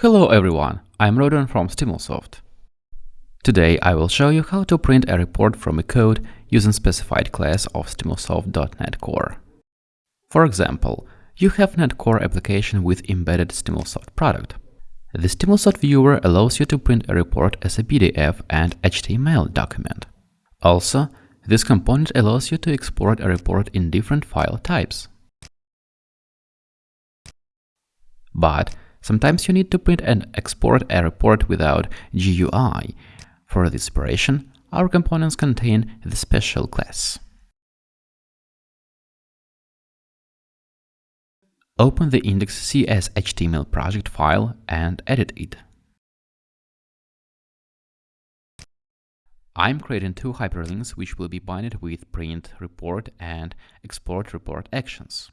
Hello everyone, I'm Rodon from Stimulsoft. Today I will show you how to print a report from a code using specified class of Stimulsoft.NET Core. For example, you have .NET Core application with embedded Stimulsoft product. The Stimulsoft viewer allows you to print a report as a PDF and HTML document. Also, this component allows you to export a report in different file types. But Sometimes you need to print and export a report without GUI. For this operation, our components contain the special class. Open the index.cs.html project file and edit it. I'm creating two hyperlinks which will be binded with print report and export report actions.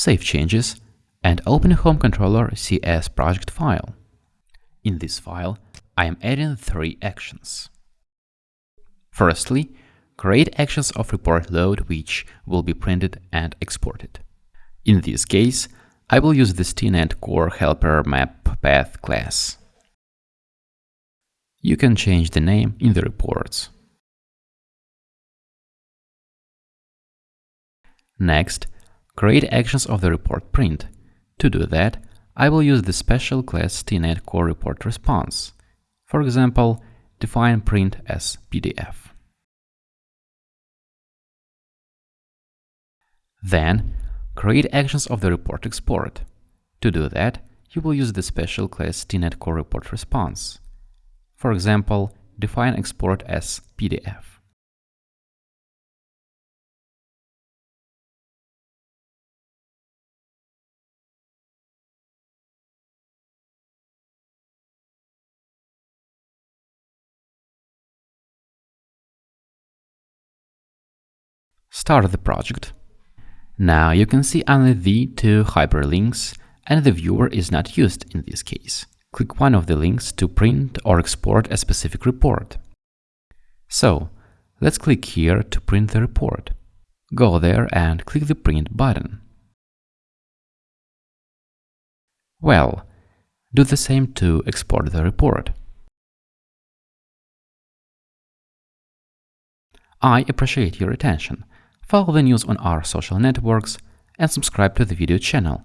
Save changes, and open Home Controller CS project file. In this file, I am adding three actions. Firstly, create actions of report load which will be printed and exported. In this case, I will use the StiNet Core Helper Map Path class. You can change the name in the reports. Next, create actions of the report print. To do that, I will use the special class StiNet core report response. For example, define print as PDF. Then, create actions of the report export. To do that, you will use the special class StiNet core report response. For example, define export as PDF. Start the project. Now you can see only the two hyperlinks and the viewer is not used in this case. Click one of the links to print or export a specific report. So, let's click here to print the report. Go there and click the print button. Well, do the same to export the report. I appreciate your attention follow the news on our social networks, and subscribe to the video channel.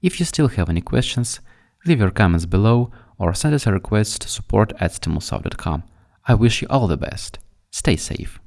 If you still have any questions, leave your comments below or send us a request to support at stimulsoft.com. I wish you all the best. Stay safe.